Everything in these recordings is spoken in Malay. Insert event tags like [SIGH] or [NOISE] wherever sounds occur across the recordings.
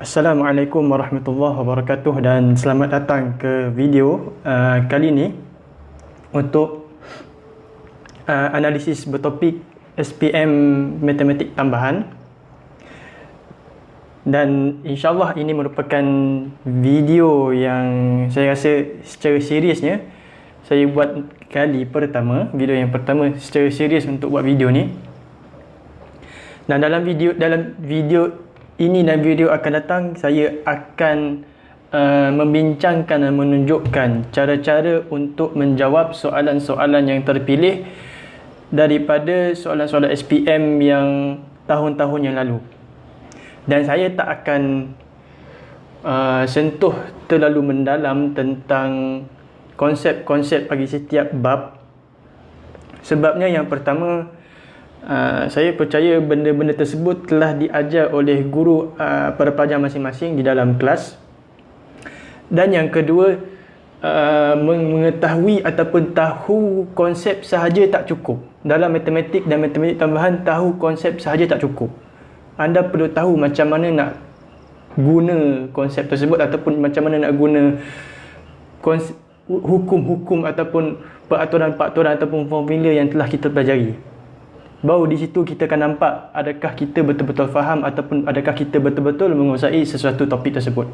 Assalamualaikum warahmatullahi wabarakatuh dan selamat datang ke video uh, kali ini untuk uh, analisis bertopik SPM Matematik Tambahan. Dan insyaAllah ini merupakan video yang saya rasa secara seriusnya saya buat kali pertama video yang pertama secara serius untuk buat video ni dan dalam video dalam video ini dan video akan datang saya akan uh, membincangkan dan menunjukkan cara-cara untuk menjawab soalan-soalan yang terpilih daripada soalan-soalan SPM yang tahun-tahun yang lalu. Dan saya tak akan uh, sentuh terlalu mendalam tentang konsep-konsep bagi setiap bab. Sebabnya yang pertama Uh, saya percaya benda-benda tersebut telah diajar oleh guru uh, pada pelajar masing-masing di dalam kelas. Dan yang kedua uh, mengetahui ataupun tahu konsep sahaja tak cukup. Dalam matematik dan matematik tambahan tahu konsep sahaja tak cukup. Anda perlu tahu macam mana nak guna konsep tersebut ataupun macam mana nak guna hukum-hukum ataupun peraturan-peraturan ataupun formula yang telah kita pelajari Baru di situ kita akan nampak adakah kita betul-betul faham ataupun adakah kita betul-betul menguasai sesuatu topik tersebut.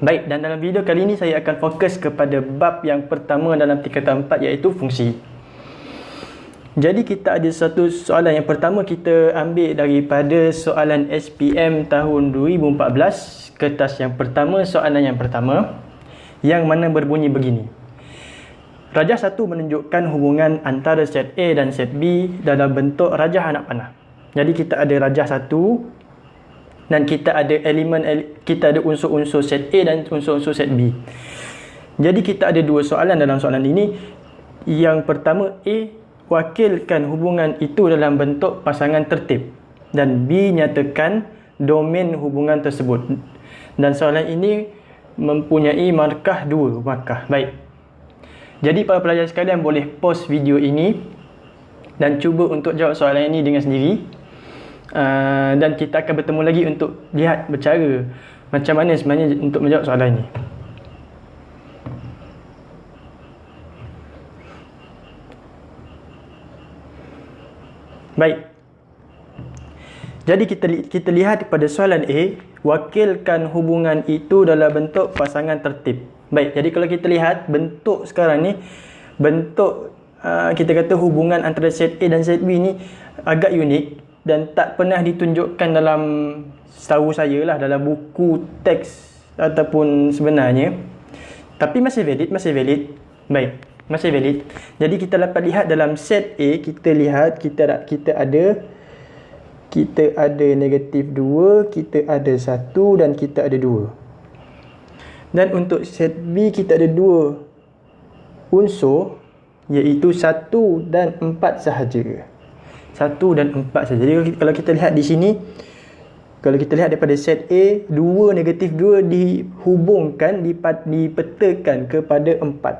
Baik, dan dalam video kali ini saya akan fokus kepada bab yang pertama dalam tingkatan 4 iaitu fungsi. Jadi kita ada satu soalan yang pertama kita ambil daripada soalan SPM tahun 2014, kertas yang pertama, soalan yang pertama yang mana berbunyi begini. Rajah satu menunjukkan hubungan antara set A dan set B dalam bentuk rajah anak panah. Jadi kita ada rajah satu dan kita ada elemen kita ada unsur-unsur set A dan unsur-unsur set B. Jadi kita ada dua soalan dalam soalan ini. Yang pertama A wakilkan hubungan itu dalam bentuk pasangan tertib dan B nyatakan domain hubungan tersebut. Dan soalan ini mempunyai markah dua markah. Baik. Jadi para pelajar sekalian boleh pause video ini dan cuba untuk jawab soalan ini dengan sendiri. Uh, dan kita akan bertemu lagi untuk lihat bercara macam mana sebenarnya untuk menjawab soalan ini. Baik. Jadi kita kita lihat pada soalan A, wakilkan hubungan itu dalam bentuk pasangan tertib. Baik, jadi kalau kita lihat bentuk sekarang ni bentuk uh, kita kata hubungan antara set A dan set B ni agak unik dan tak pernah ditunjukkan dalam setahu saya lah dalam buku teks ataupun sebenarnya tapi masih valid, masih valid. Baik, masih valid. Jadi kita dapat lihat dalam set A kita lihat kita kita ada kita ada negatif 2, kita ada 1 dan kita ada 2. Dan untuk set B kita ada dua unsur iaitu satu dan empat sahaja. Satu dan empat sahaja. Jadi kalau kita lihat di sini kalau kita lihat daripada set A, dua negatif dua dihubungkan, dipetakan kepada empat.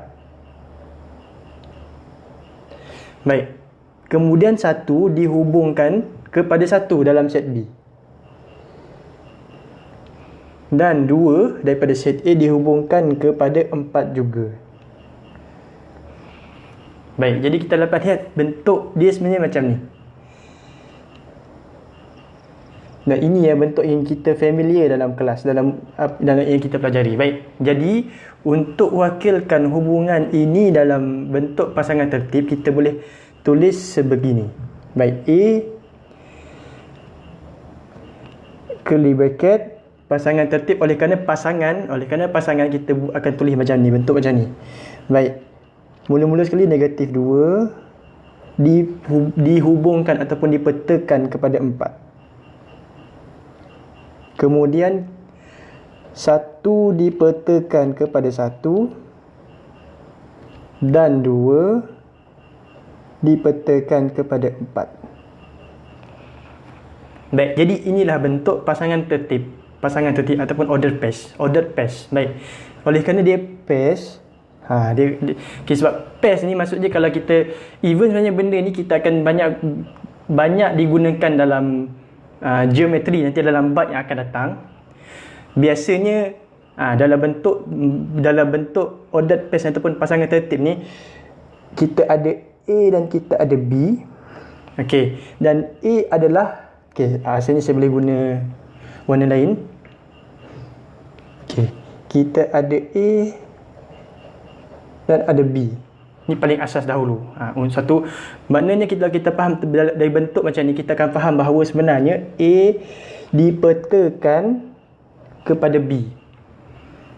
Baik. Kemudian satu dihubungkan kepada satu dalam set B dan 2 daripada set A dihubungkan kepada 4 juga. Baik, jadi kita dapat lihat bentuk dia sebenarnya macam ni. Dan ini yang bentuk yang kita familiar dalam kelas, dalam dalam yang kita pelajari. Baik, jadi untuk wakilkan hubungan ini dalam bentuk pasangan tertib, kita boleh tulis sebegini. Baik, A curly bracket pasangan tertib oleh kerana pasangan oleh kerana pasangan kita akan tulis macam ni bentuk macam ni. Baik. Mula-mula sekali negatif 2 dihubungkan ataupun dipetakan kepada 4 kemudian satu dipetakan kepada satu dan dua dipetakan kepada empat. Baik, jadi inilah bentuk pasangan tertib pasangan tertib ataupun order pairs order pairs baik. Oleh kerana dia pairs ha dia, dia okay, sebab pairs ni maksudnya kalau kita even sebenarnya benda ni kita akan banyak banyak digunakan dalam uh, geometri nanti dalam bab yang akan datang. Biasanya uh, dalam bentuk dalam bentuk ordered pairs ataupun pasangan tertib ni kita ada A dan kita ada B. Okey dan A adalah okey uh, sini saya boleh guna warna lain okey kita ada A dan ada B Ini paling asas dahulu. Ha, satu, maknanya kita kita faham dari bentuk macam ni, kita akan faham bahawa sebenarnya A dipetakan kepada B.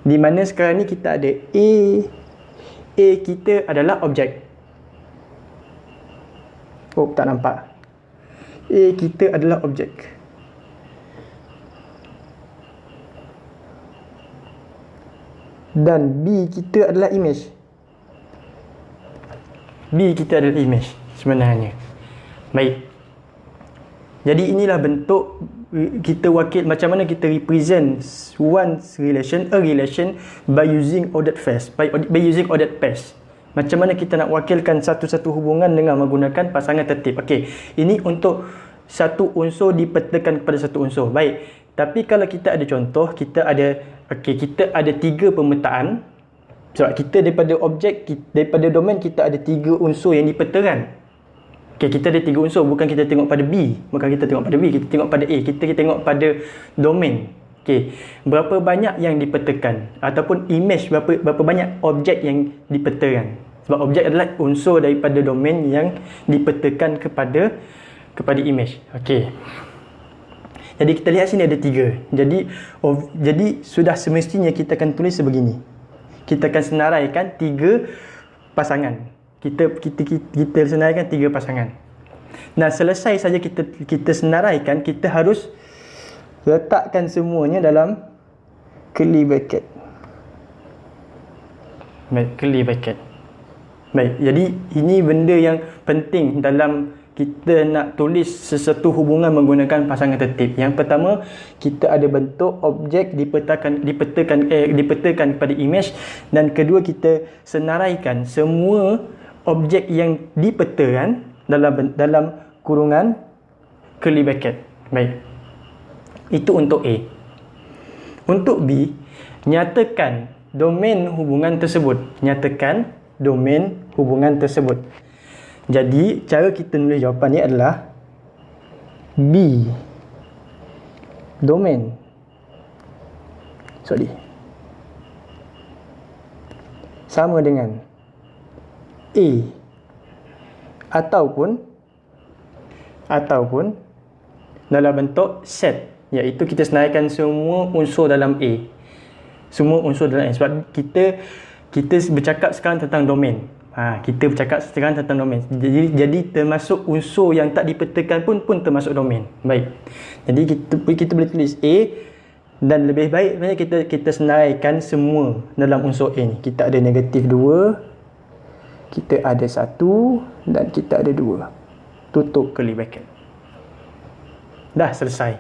Di mana sekarang ni kita ada A. A kita adalah objek. Oh, tak nampak. A kita adalah objek. Dan B kita adalah image. B kita adalah image sebenarnya. Baik. Jadi inilah bentuk kita wakil macam mana kita represent one relation, a relation by using ordered pairs, by, by using ordered pairs. Macam mana kita nak wakilkan satu-satu hubungan dengan menggunakan pasangan tertib. Okey, ini untuk satu unsur dipetakan kepada satu unsur. Baik. Tapi kalau kita ada contoh, kita ada okey, kita ada tiga pemetaan sebab kita daripada objek, daripada domain kita ada tiga unsur yang dipetakan. Okay, kita ada tiga unsur, bukan kita tengok pada B. Bukan kita tengok pada B, kita tengok pada A. Kita, kita tengok pada domain. Okay. Berapa banyak yang dipetakan? Ataupun image, berapa, berapa banyak objek yang dipetakan? Sebab objek adalah unsur daripada domain yang dipetakan kepada kepada image. Okay. Jadi kita lihat sini ada tiga. Jadi, oh, jadi sudah semestinya kita akan tulis sebegini kita akan senaraikan tiga pasangan. Kita kita kita, kita senaraikan tiga pasangan. Nah, selesai saja kita kita senaraikan, kita harus letakkan semuanya dalam curly bracket. Baik, curly bracket. Baik, jadi ini benda yang penting dalam kita nak tulis sesuatu hubungan menggunakan pasangan tertib. Yang pertama, kita ada bentuk objek dipetakan dipetakan eh, dipetakan pada image dan kedua kita senaraikan semua objek yang dipetakan dalam dalam kurungan curly bracket. Baik. Itu untuk A. Untuk B, nyatakan domain hubungan tersebut. Nyatakan domain hubungan tersebut. Jadi cara kita nulis jawapan ni adalah B. Domain. Sorry. Sama dengan A. Ataupun ataupun dalam bentuk set iaitu kita senaraikan semua unsur dalam A. Semua unsur dalam A. Sebab kita kita bercakap sekarang tentang domain Ha, kita bercakap sekarang tentang domain. Jadi, jadi termasuk unsur yang tak dipetakan pun pun termasuk domain. Baik. Jadi kita kita boleh tulis A dan lebih baik sebenarnya kita kita senaraikan semua dalam unsur A ni. Kita ada negatif 2, kita ada 1 dan kita ada 2. Tutup curly bracket. Dah selesai.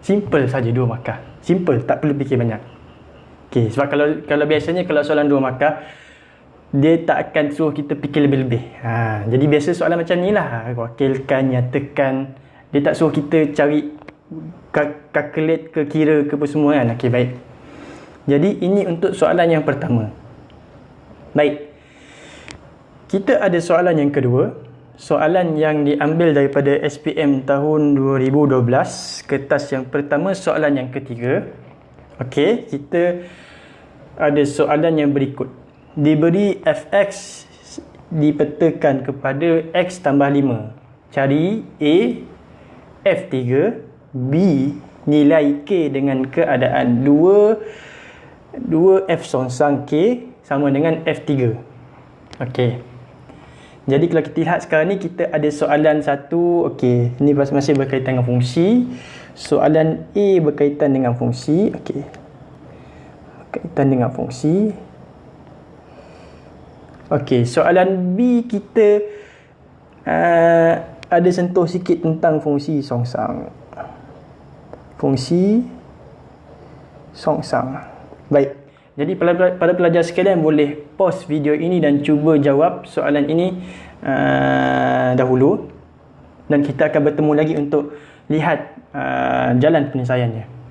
Simple saja dua markah. Simple, tak perlu fikir banyak. Okey, sebab kalau kalau biasanya kalau soalan dua markah dia tak akan suruh kita fikir lebih-lebih. Ha, jadi biasa soalan macam ni lah. Wakilkan, nyatakan. Dia tak suruh kita cari calculate ke kira ke apa semua kan. Okey, baik. Jadi ini untuk soalan yang pertama. Baik. Kita ada soalan yang kedua. Soalan yang diambil daripada SPM tahun 2012. Kertas yang pertama, soalan yang ketiga. Okey, kita ada soalan yang berikut diberi fx dipetakan kepada x tambah 5 cari a f3 b nilai k dengan keadaan 2 2 f songsang k sama dengan f3 Okey. jadi kalau kita lihat sekarang ni kita ada soalan satu Okey. ini masih berkaitan dengan fungsi soalan a berkaitan dengan fungsi Okey. berkaitan dengan fungsi Okey, soalan B kita uh, ada sentuh sikit tentang fungsi songsang. Fungsi songsang. Baik. Jadi pada pelajar sekalian boleh pause video ini dan cuba jawab soalan ini uh, dahulu. dan kita akan bertemu lagi untuk lihat uh, jalan penyelesaiannya.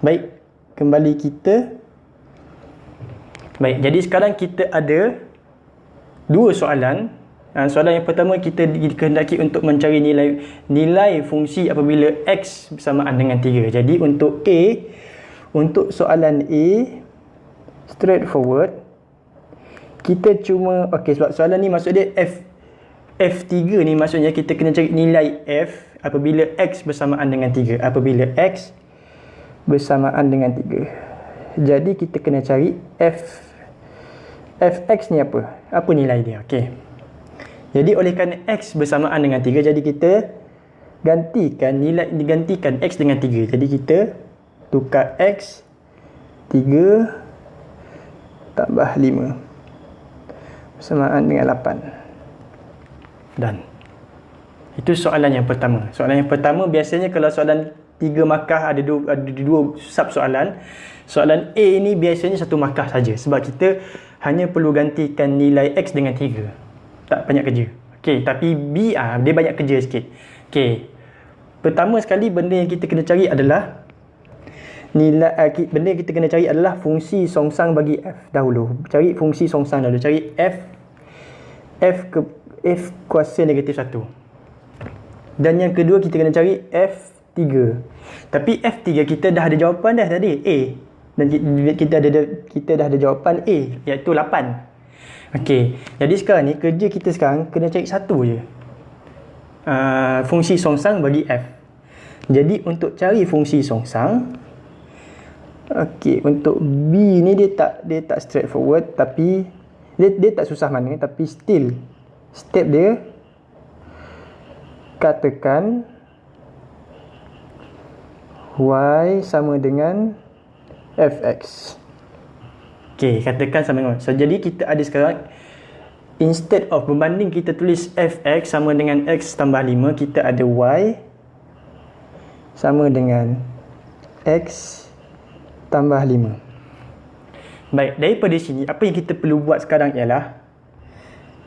Baik, kembali kita. Baik, jadi sekarang kita ada dua soalan. Uh, soalan yang pertama kita dikehendaki untuk mencari nilai nilai fungsi apabila x bersamaan dengan 3. Jadi untuk A, untuk soalan A straightforward kita cuma okey sebab soalan ni maksud dia F F3 ni maksudnya kita kena cari nilai F apabila X bersamaan dengan 3. Apabila X bersamaan dengan 3. Jadi kita kena cari F Fx ni apa? Apa nilai dia? Okey. Jadi oleh kerana X bersamaan dengan 3 jadi kita gantikan nilai digantikan X dengan 3. Jadi kita tukar X 3 tambah 5 bersamaan dengan 8. Dan itu soalan yang pertama. Soalan yang pertama biasanya kalau soalan tiga markah ada dua, ada dua sub soalan. Soalan A ini biasanya satu markah saja sebab kita hanya perlu gantikan nilai X dengan 3. Tak banyak kerja. Okey, tapi B ah dia banyak kerja sikit. Okey. Pertama sekali benda yang kita kena cari adalah nilai uh, benda yang kita kena cari adalah fungsi songsang bagi F dahulu. Cari fungsi songsang dahulu. Cari F F ke F kuasa negatif 1. Dan yang kedua kita kena cari F 3. Tapi F3 kita dah ada jawapan dah tadi A. Dan kita ada kita dah ada jawapan A iaitu 8. Okey. Jadi sekarang ni kerja kita sekarang kena cari satu je. Uh, fungsi songsang bagi F. Jadi untuk cari fungsi songsang Okey, untuk B ni dia tak dia tak straightforward tapi dia dia tak susah mana tapi still step dia katakan y sama dengan fx. Okey, katakan sama dengan. So jadi kita ada sekarang instead of berbanding kita tulis fx sama dengan x tambah 5, kita ada y sama dengan x tambah 5. Baik, daripada sini apa yang kita perlu buat sekarang ialah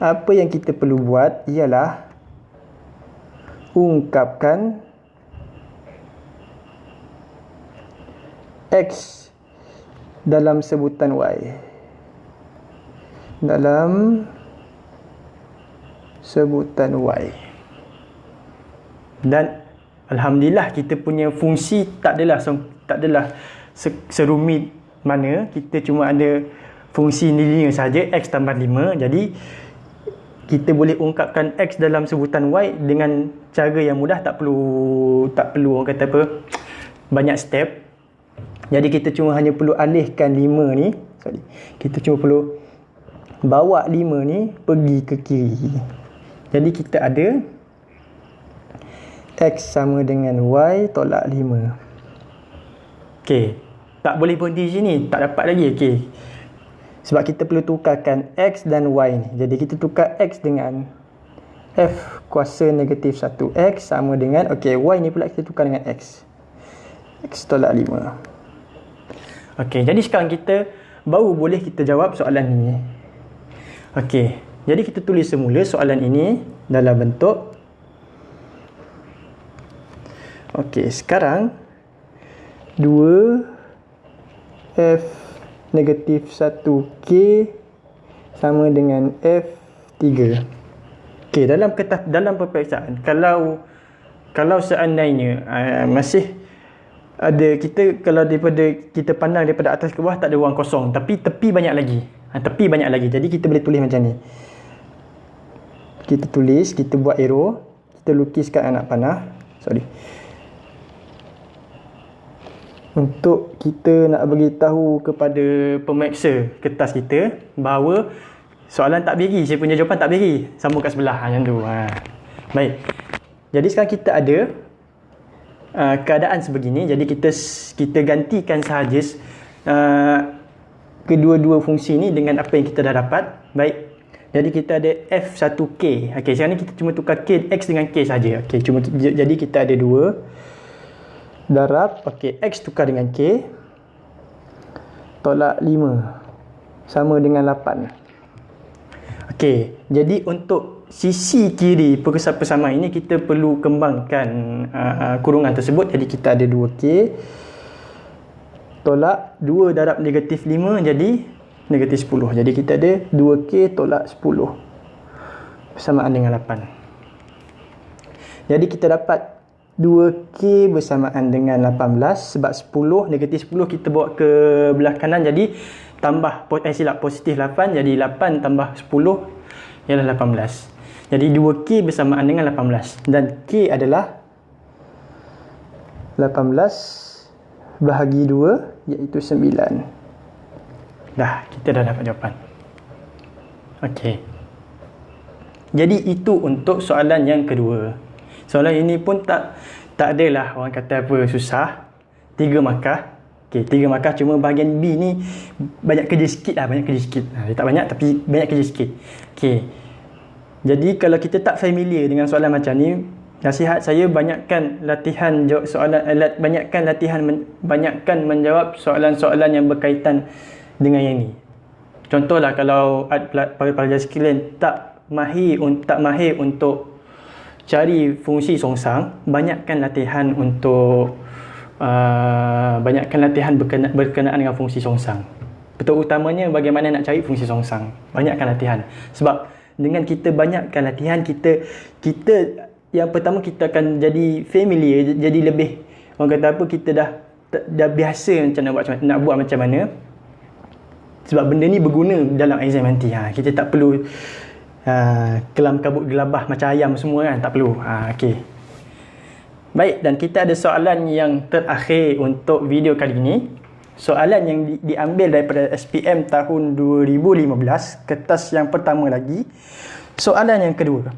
apa yang kita perlu buat ialah ungkapkan X dalam sebutan Y. Dalam sebutan Y. Dan alhamdulillah kita punya fungsi tak adalah tak adalah serumit mana kita cuma ada fungsi linear saja x tambah 5 jadi kita boleh ungkapkan x dalam sebutan y dengan cara yang mudah tak perlu tak perlu orang kata apa banyak step jadi kita cuma hanya perlu alihkan 5 ni. Sorry. Kita cuma perlu bawa 5 ni pergi ke kiri. Jadi kita ada X sama dengan Y tolak 5. Okey. Tak boleh berhenti sini. Tak dapat lagi. Okey. Sebab kita perlu tukarkan X dan Y ni. Jadi kita tukar X dengan F kuasa negatif 1X sama dengan Okey, Y ni pula kita tukar dengan X. X tolak 5. Okey, jadi sekarang kita baru boleh kita jawab soalan ini. Okey, jadi kita tulis semula soalan ini dalam bentuk Okey, sekarang 2 F negatif 1K sama dengan F3. Okey, dalam dalam peperiksaan kalau kalau seandainya uh, masih ada kita kalau daripada kita pandang daripada atas ke bawah tak ada ruang kosong. Tapi tepi banyak lagi. Ha, tepi banyak lagi. Jadi kita boleh tulis macam ni. Kita tulis kita buat arrow. Kita lukiskan anak panah. Sorry. Untuk kita nak bagi tahu kepada pemeriksa kertas kita bahawa soalan tak beri saya punya jawapan tak beri sambung kat sebelah. Macam tu. Ha. baik. Jadi sekarang kita ada uh, keadaan sebegini jadi kita kita gantikan sahaja uh, kedua-dua fungsi ini dengan apa yang kita dah dapat. Baik. Jadi kita ada f1k okey sekarang ni kita cuma tukar k x dengan k saja okey cuma jadi kita ada dua. Darab okey x tukar dengan k. Tolak 5 sama dengan 8 Okey, jadi untuk sisi kiri persamaan ini kita perlu kembangkan uh, kurungan tersebut. Jadi kita ada 2K tolak 2 darab negatif 5 jadi negatif 10 jadi kita ada 2K tolak 10 bersamaan dengan 8 jadi kita dapat 2K bersamaan dengan 18 sebab 10 negatif 10 kita bawa ke belah kanan. Jadi tambah eh silap positif 8 jadi 8 tambah 10 ialah 18 jadi 2K bersamaan dengan 18 dan K adalah 18 bahagi 2 iaitu 9 dah kita dah dapat jawapan ok jadi itu untuk soalan yang kedua Soalan ini pun tak tak adalah orang kata apa susah. Tiga markah. Okey, tiga markah cuma bahagian B ni banyak kerja sikit lah, banyak kerja sikit. Ha, tak banyak tapi banyak kerja sikit. Okey. Jadi kalau kita tak familiar dengan soalan macam ni, nasihat saya banyakkan latihan jawab soalan eh, banyakkan latihan banyakkan menjawab soalan-soalan yang berkaitan dengan yang ni. Contohlah kalau para pelajar sekalian tak mahir tak mahir untuk cari fungsi songsang banyakkan latihan untuk uh, banyakkan latihan berkenaan, berkenaan dengan fungsi songsang. Betul utamanya bagaimana nak cari fungsi songsang. Banyakkan latihan. Sebab dengan kita banyakkan latihan kita kita yang pertama kita akan jadi familiar jadi lebih orang kata apa kita dah dah biasa macam nak buat nak buat macam mana. Sebab benda ni berguna dalam exam nanti. Ha, kita tak perlu uh, kelam kabut gelabah macam ayam semua kan tak perlu. Uh, okey. Baik dan kita ada soalan yang terakhir untuk video kali ini soalan yang di, diambil daripada SPM tahun 2015 kertas yang pertama lagi. Soalan yang kedua.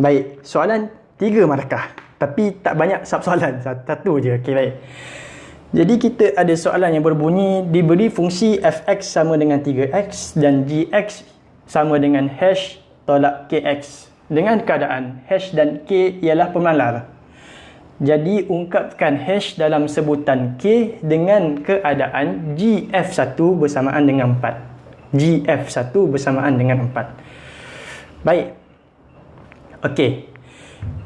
Baik soalan tiga markah. Tapi tak banyak sub soalan satu je. Okey baik. Jadi kita ada soalan yang berbunyi diberi fungsi fx sama dengan 3x dan gx sama dengan hash tolak kx dengan keadaan hash dan k ialah pemalar. Jadi ungkapkan hash dalam sebutan k dengan keadaan gf1 bersamaan dengan 4. gf1 bersamaan dengan 4. Baik. Okey.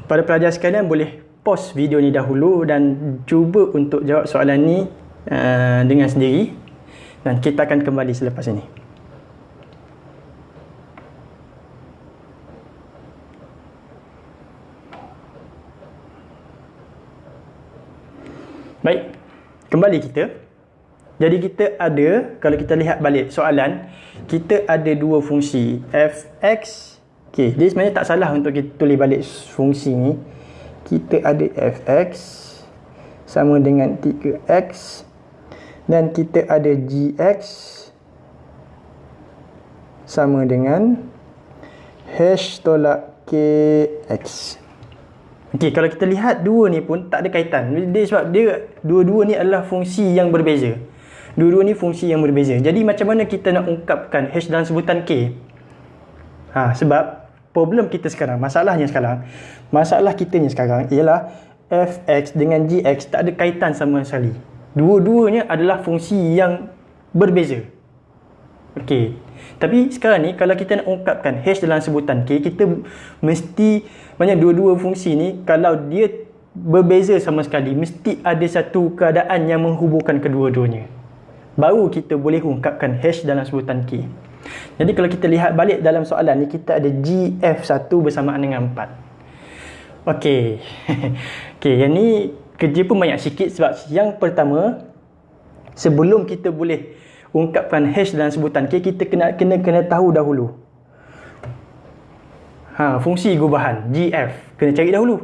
Pada pelajar sekalian boleh pause video ni dahulu dan cuba untuk jawab soalan ni uh, dengan sendiri dan kita akan kembali selepas ini. Baik, kembali kita. Jadi kita ada, kalau kita lihat balik soalan, kita ada dua fungsi. fx, okay, dia sebenarnya tak salah untuk kita tulis balik fungsi ni. Kita ada fx sama dengan 3x dan kita ada gx sama dengan hash tolak kx. Okey, kalau kita lihat dua ni pun tak ada kaitan. Dia sebab dia dua-dua ni adalah fungsi yang berbeza. Dua-dua ni fungsi yang berbeza. Jadi macam mana kita nak ungkapkan H dalam sebutan K? Ha, sebab problem kita sekarang, masalahnya sekarang, masalah kita ni sekarang ialah fx dengan gx tak ada kaitan sama sekali. Dua-duanya adalah fungsi yang berbeza. Okey. Tapi sekarang ni kalau kita nak ungkapkan H dalam sebutan K, kita mesti banyak dua-dua fungsi ni kalau dia berbeza sama sekali, mesti ada satu keadaan yang menghubungkan kedua-duanya. Baru kita boleh ungkapkan H dalam sebutan K. Jadi kalau kita lihat balik dalam soalan ni, kita ada GF1 bersamaan dengan 4. Okey. [LAUGHS] Okey, yang ni kerja pun banyak sikit sebab yang pertama, sebelum kita boleh ungkapkan hash dalam sebutan okay, kita kena kena kena tahu dahulu ha fungsi gubahan gf kena cari dahulu.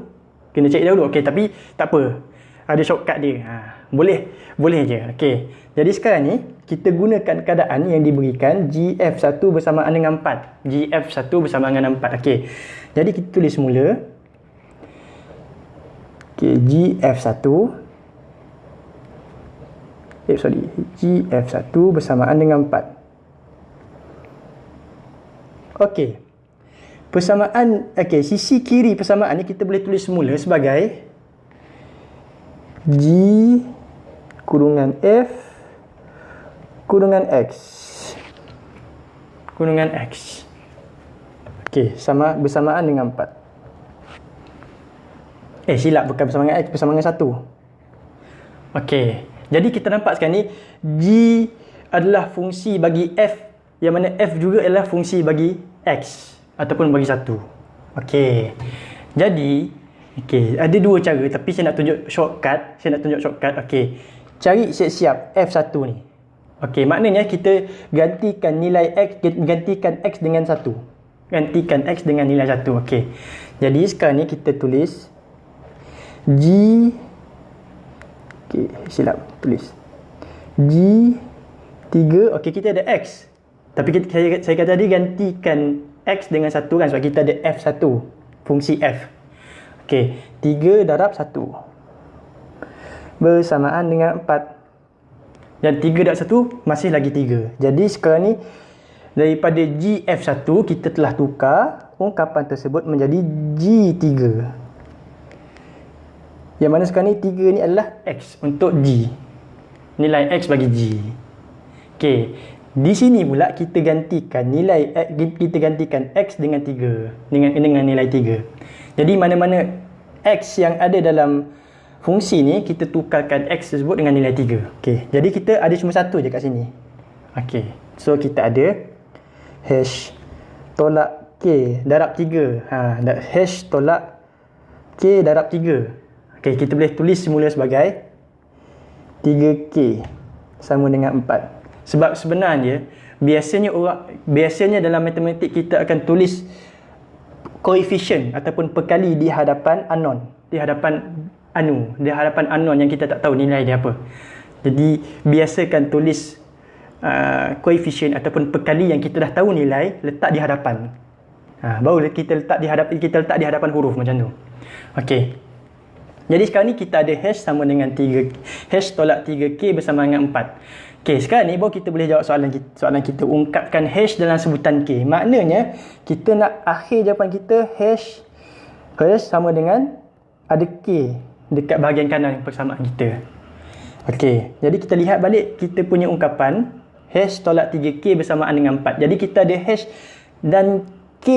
Kena cari dahulu. Okey tapi tak apa. Ada shortcut dia. Ha boleh. Boleh je. Okey. Jadi sekarang ni kita gunakan keadaan yang diberikan gf1 bersamaan dengan 4 gf1 bersamaan dengan 4 okey. Jadi kita tulis semula. Okey gf1 eh sorry. GF1 bersamaan dengan 4 Okey persamaan okey sisi kiri persamaan ni kita boleh tulis semula sebagai G kurungan F kurungan X. Kurungan X. Okey, sama bersamaan dengan 4. Eh, silap bukan bersama dengan X, bersama dengan 1. Okey. Jadi kita nampak sekarang ni G adalah fungsi bagi F yang mana F juga adalah fungsi bagi X ataupun bagi 1. Okey. Jadi, okey, ada dua cara tapi saya nak tunjuk shortcut, saya nak tunjuk shortcut. Okey. Cari siap-siap F1 ni. Okey, maknanya kita gantikan nilai X gantikan X dengan 1. Gantikan X dengan nilai 1. Okey. Jadi sekarang ni kita tulis G Okey, silap tulis. G 3, okey kita ada X. Tapi kita, saya, saya kata tadi gantikan X dengan 1 kan sebab kita ada F1. Fungsi F. Okey, 3 darab 1. Bersamaan dengan 4. Dan 3 darab 1 masih lagi 3. Jadi sekarang ni daripada GF1 kita telah tukar ungkapan tersebut menjadi G3. Yang mana sekarang ni 3 ni adalah X untuk G. Nilai X bagi G. Okey. Di sini pula kita gantikan nilai kita gantikan X dengan 3. Dengan, dengan nilai 3. Jadi mana-mana X yang ada dalam fungsi ni kita tukarkan X tersebut dengan nilai 3. Okey. Jadi kita ada cuma satu je kat sini. Okey. So kita ada hash tolak K darab 3. Ha, hash tolak K darab 3. Okey, kita boleh tulis semula sebagai 3K sama dengan 4. Sebab sebenarnya biasanya orang biasanya dalam matematik kita akan tulis koefisien ataupun perkali di hadapan unknown, di hadapan anu, di hadapan unknown yang kita tak tahu nilai dia apa. Jadi biasakan tulis uh, koefisien ataupun perkali yang kita dah tahu nilai letak di hadapan. Ha, baru kita letak di hadapan kita letak di hadapan huruf macam tu. Okey. Jadi sekarang ni kita ada hash sama dengan 3 hash tolak 3k bersama dengan 4. Okey, sekarang ni baru kita boleh jawab soalan kita, soalan kita ungkapkan hash dalam sebutan k. Maknanya kita nak akhir jawapan kita hash hash sama dengan ada k dekat bahagian kanan persamaan kita. Okey, jadi kita lihat balik kita punya ungkapan hash tolak 3k bersamaan dengan 4. Jadi kita ada hash dan k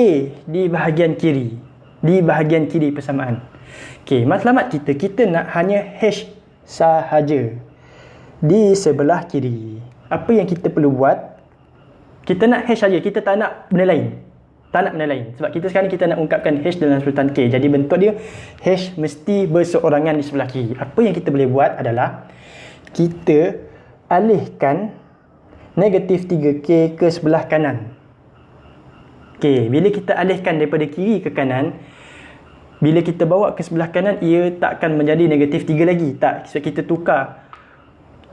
di bahagian kiri. Di bahagian kiri persamaan. Okey, matlamat kita, kita nak hanya hash sahaja di sebelah kiri. Apa yang kita perlu buat? Kita nak hash saja, kita tak nak benda lain. Tak nak benda lain. Sebab kita sekarang kita nak ungkapkan hash dalam sebutan K. Jadi bentuk dia hash mesti berseorangan di sebelah kiri. Apa yang kita boleh buat adalah kita alihkan negatif 3K ke sebelah kanan. Okey, bila kita alihkan daripada kiri ke kanan, bila kita bawa ke sebelah kanan ia tak akan menjadi negatif 3 lagi tak sebab kita tukar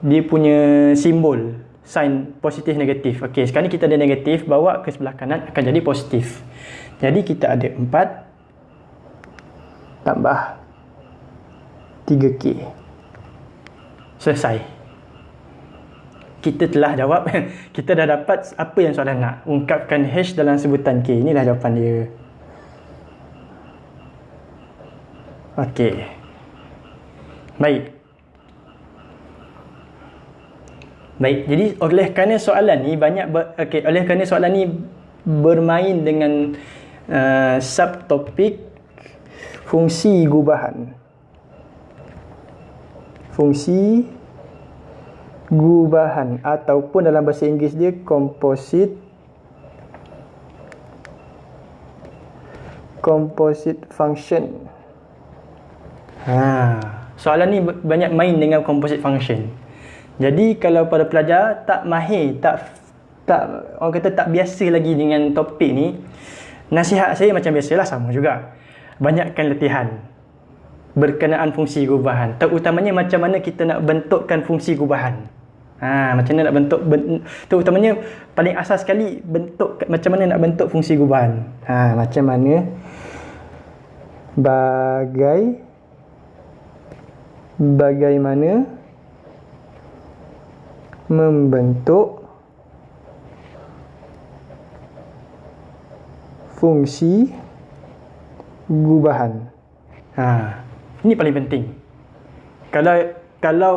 dia punya simbol sign positif negatif. Ok sekarang kita ada negatif bawa ke sebelah kanan akan jadi positif. Jadi kita ada 4 tambah 3k selesai. Kita telah jawab. [LAUGHS] Kita dah dapat apa yang soalan nak. Ungkapkan hash dalam sebutan k. Inilah jawapan dia. Okey. Baik. Baik, jadi oleh kerana soalan ni banyak okey, oleh kerana soalan ni bermain dengan uh, subtopik fungsi gubahan. Fungsi gubahan ataupun dalam bahasa Inggeris dia composite composite function. Ha. Soalan ni banyak main dengan composite function. Jadi kalau pada pelajar tak mahir, tak tak orang kata tak biasa lagi dengan topik ni, nasihat saya macam biasalah sama juga. Banyakkan latihan berkenaan fungsi gubahan. Terutamanya macam mana kita nak bentukkan fungsi gubahan. Ha, macam mana nak bentuk ben, terutamanya paling asas sekali bentuk macam mana nak bentuk fungsi gubahan. Ha, macam mana bagai bagaimana membentuk fungsi gubahan. Ha, ini paling penting. Kalau kalau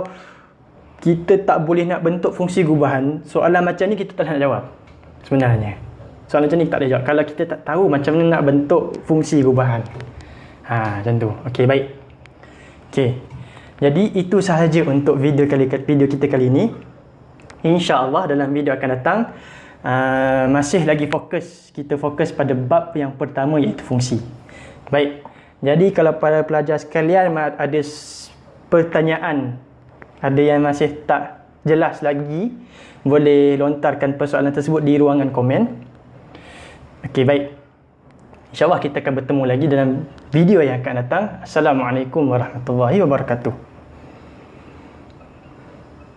kita tak boleh nak bentuk fungsi gubahan, soalan macam ni kita tak nak jawab. Sebenarnya. Soalan macam ni kita tak boleh jawab. Kalau kita tak tahu macam mana nak bentuk fungsi gubahan. Ha, macam tu. Okey, baik. Okey. Jadi itu sahaja untuk video kali video kita kali ini. Insya-Allah dalam video akan datang uh, masih lagi fokus kita fokus pada bab yang pertama iaitu fungsi. Baik. Jadi kalau para pelajar sekalian ada pertanyaan ada yang masih tak jelas lagi boleh lontarkan persoalan tersebut di ruangan komen Okey baik InsyaAllah kita akan bertemu lagi dalam video yang akan datang Assalamualaikum warahmatullahi wabarakatuh